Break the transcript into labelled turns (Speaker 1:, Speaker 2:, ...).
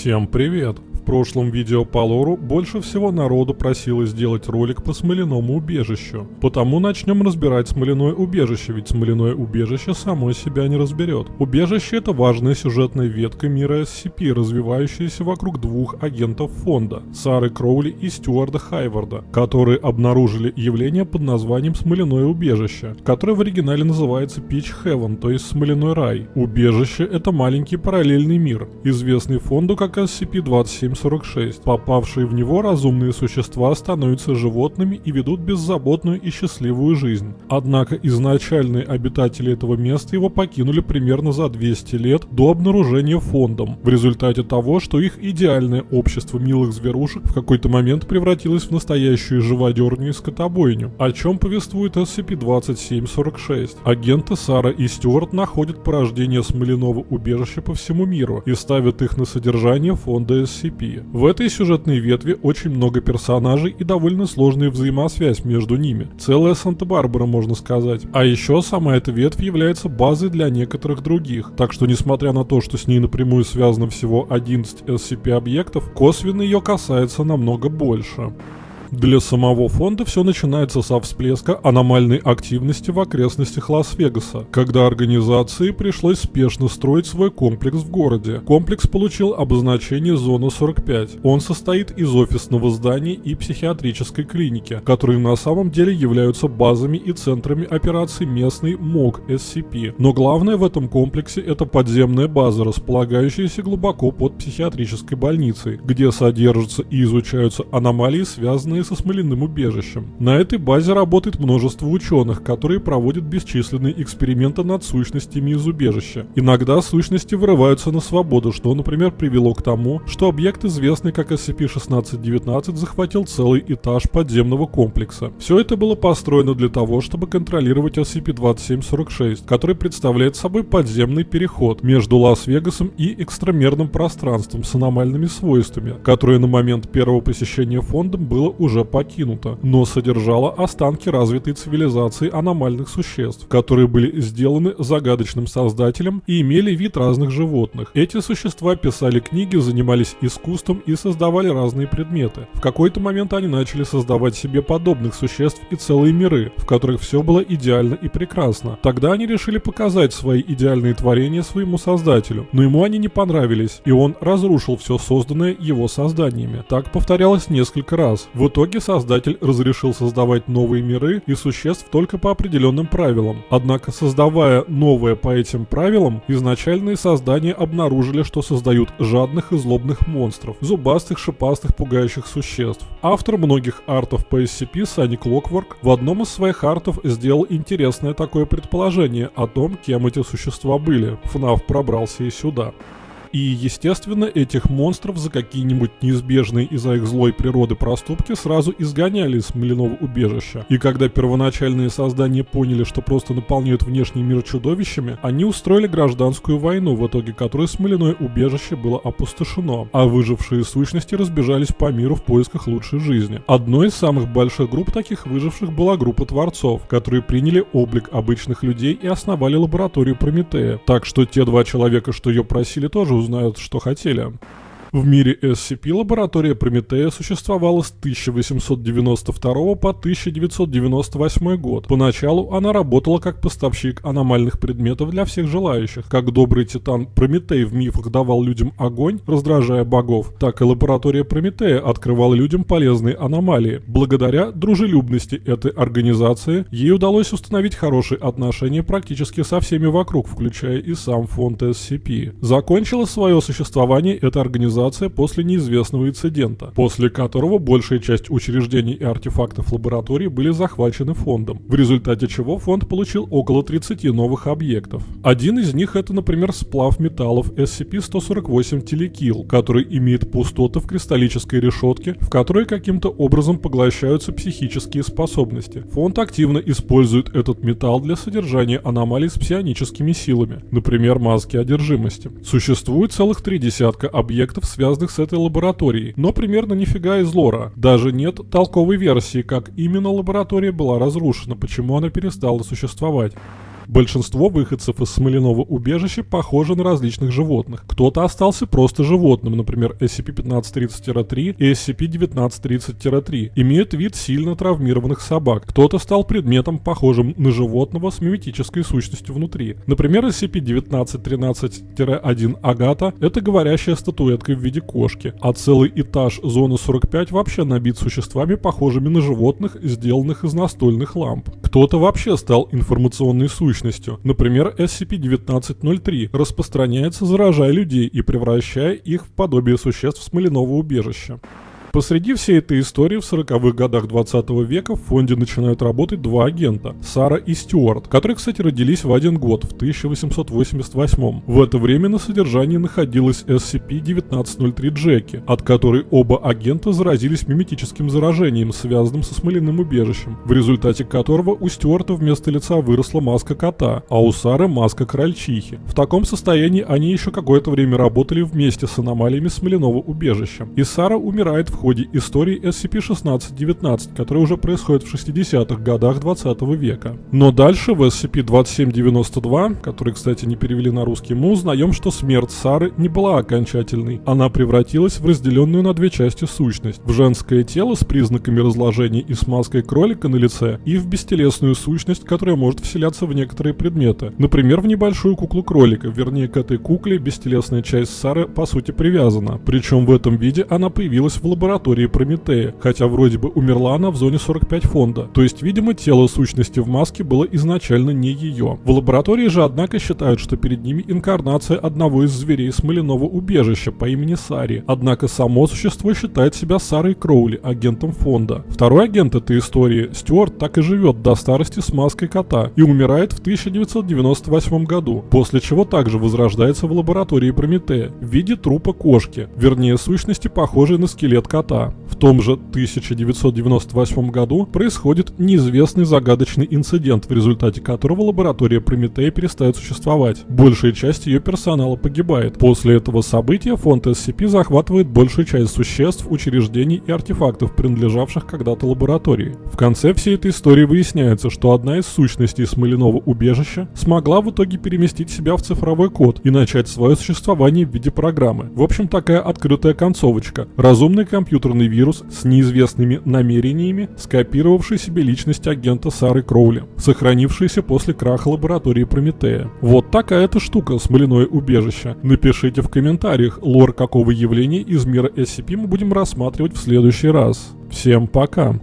Speaker 1: Всем привет! Прошлом видео по лору больше всего народу просило сделать ролик по смоляному убежищу. Потому начнем разбирать смоляное убежище, ведь смоляное убежище само себя не разберет. Убежище это важная сюжетная ветка мира SCP, развивающаяся вокруг двух агентов фонда, Сары Кроули и Стюарда Хайварда, которые обнаружили явление под названием смоляное убежище, которое в оригинале называется Pitch Heaven, то есть смоляной рай. Убежище это маленький параллельный мир, известный фонду как SCP-27 46. Попавшие в него разумные существа становятся животными и ведут беззаботную и счастливую жизнь. Однако изначальные обитатели этого места его покинули примерно за 200 лет до обнаружения фондом, в результате того, что их идеальное общество милых зверушек в какой-то момент превратилось в настоящую живодерню и скотобойню, о чем повествует SCP-2746. Агенты Сара и Стюарт находят порождение смоляного убежища по всему миру и ставят их на содержание фонда SCP. В этой сюжетной ветви очень много персонажей и довольно сложная взаимосвязь между ними. Целая Санта-Барбара, можно сказать. А еще сама эта ветвь является базой для некоторых других. Так что, несмотря на то, что с ней напрямую связано всего 11 SCP-объектов, косвенно ее касается намного больше. Для самого фонда все начинается со всплеска аномальной активности в окрестностях Лас-Вегаса, когда организации пришлось спешно строить свой комплекс в городе. Комплекс получил обозначение Зона 45. Он состоит из офисного здания и психиатрической клиники, которые на самом деле являются базами и центрами операций местной МОГ SCP. Но главное в этом комплексе это подземная база, располагающаяся глубоко под психиатрической больницей, где содержатся и изучаются аномалии, связанные связанные со смоляным убежищем. На этой базе работает множество ученых, которые проводят бесчисленные эксперименты над сущностями из убежища. Иногда сущности вырываются на свободу, что, например, привело к тому, что объект, известный как SCP-1619, захватил целый этаж подземного комплекса. Все это было построено для того, чтобы контролировать SCP-2746, который представляет собой подземный переход между Лас-Вегасом и экстрамерным пространством с аномальными свойствами, которое на момент первого посещения фондом было уже уже покинута, но содержала останки развитой цивилизации аномальных существ, которые были сделаны загадочным создателем и имели вид разных животных. Эти существа писали книги, занимались искусством и создавали разные предметы. В какой-то момент они начали создавать себе подобных существ и целые миры, в которых все было идеально и прекрасно. Тогда они решили показать свои идеальные творения своему создателю, но ему они не понравились, и он разрушил все созданное его созданиями. Так повторялось несколько раз. В итоге итоге создатель разрешил создавать новые миры и существ только по определенным правилам. Однако, создавая новое по этим правилам, изначальные создания обнаружили, что создают жадных и злобных монстров, зубастых, шипастых, пугающих существ. Автор многих артов по SCP, Sunny Clockwork, в одном из своих артов сделал интересное такое предположение о том, кем эти существа были. ФНАФ пробрался и сюда. И, естественно, этих монстров за какие-нибудь неизбежные из-за их злой природы проступки сразу изгоняли из смоляного убежища. И когда первоначальные создания поняли, что просто наполняют внешний мир чудовищами, они устроили гражданскую войну, в итоге которой смоляное убежище было опустошено, а выжившие сущности разбежались по миру в поисках лучшей жизни. Одной из самых больших групп таких выживших была группа творцов, которые приняли облик обычных людей и основали лабораторию Прометея. Так что те два человека, что ее просили, тоже узнают, что хотели. В мире SCP лаборатория Прометея существовала с 1892 по 1998 год. Поначалу она работала как поставщик аномальных предметов для всех желающих. Как добрый титан Прометей в мифах давал людям огонь, раздражая богов, так и лаборатория Прометея открывала людям полезные аномалии. Благодаря дружелюбности этой организации ей удалось установить хорошие отношения практически со всеми вокруг, включая и сам фонд SCP. Закончила свое существование эта организация организация после неизвестного инцидента, после которого большая часть учреждений и артефактов лаборатории были захвачены фондом, в результате чего фонд получил около 30 новых объектов. Один из них это, например, сплав металлов SCP-148 Телекил, который имеет пустоты в кристаллической решетке, в которой каким-то образом поглощаются психические способности. Фонд активно использует этот металл для содержания аномалий с псионическими силами, например, маски одержимости. Существует целых три десятка объектов связанных с этой лабораторией, но примерно нифига из лора. Даже нет толковой версии, как именно лаборатория была разрушена, почему она перестала существовать. Большинство выходцев из смоляного убежища похожи на различных животных. Кто-то остался просто животным, например, SCP-1530-3 и SCP-1930-3, имеют вид сильно травмированных собак. Кто-то стал предметом, похожим на животного с миметической сущностью внутри. Например, SCP-1913-1 Агата — это говорящая статуэтка в виде кошки, а целый этаж зоны 45 вообще набит существами, похожими на животных, сделанных из настольных ламп. Кто-то вообще стал информационной сущностью. Например, SCP-1903 распространяется, заражая людей и превращая их в подобие существ смоляного убежища. Посреди всей этой истории в 40-х годах 20 века в фонде начинают работать два агента – Сара и Стюарт, которые, кстати, родились в один год, в 1888 В это время на содержании находилась SCP-1903 Джеки, от которой оба агента заразились миметическим заражением, связанным со смоляным убежищем, в результате которого у Стюарта вместо лица выросла маска кота, а у Сары маска крольчихи. В таком состоянии они еще какое-то время работали вместе с аномалиями смоляного убежища. И Сара умирает в ходе истории SCP-1619, которая уже происходит в 60-х годах 20 века. Но дальше в SCP-2792, который, кстати, не перевели на русский, мы узнаем, что смерть Сары не была окончательной. Она превратилась в разделенную на две части сущность. В женское тело с признаками разложения и с маской кролика на лице, и в бестелесную сущность, которая может вселяться в некоторые предметы. Например, в небольшую куклу кролика, вернее к этой кукле бестелесная часть Сары по сути привязана. Причем в этом виде она появилась в лаборатории лаборатории Прометея, хотя вроде бы умерла она в зоне 45 фонда. То есть, видимо, тело сущности в маске было изначально не ее. В лаборатории же, однако, считают, что перед ними инкарнация одного из зверей смоляного убежища по имени Сари. Однако само существо считает себя Сарой Кроули, агентом фонда. Второй агент этой истории, Стюарт, так и живет до старости с маской кота и умирает в 1998 году, после чего также возрождается в лаборатории Прометея в виде трупа кошки, вернее сущности, похожей на скелет кота кота. В том же 1998 году происходит неизвестный загадочный инцидент, в результате которого лаборатория Прометея перестает существовать. Большая часть ее персонала погибает. После этого события фонд SCP захватывает большую часть существ, учреждений и артефактов, принадлежавших когда-то лаборатории. В конце всей этой истории выясняется, что одна из сущностей смоляного убежища смогла в итоге переместить себя в цифровой код и начать свое существование в виде программы. В общем, такая открытая концовочка. Разумный компьютер компьютерный вирус с неизвестными намерениями, скопировавший себе личность агента Сары Кроули, сохранившийся после краха лаборатории Прометея. Вот такая-то штука, смоляное убежище. Напишите в комментариях, лор какого явления из мира SCP мы будем рассматривать в следующий раз. Всем пока!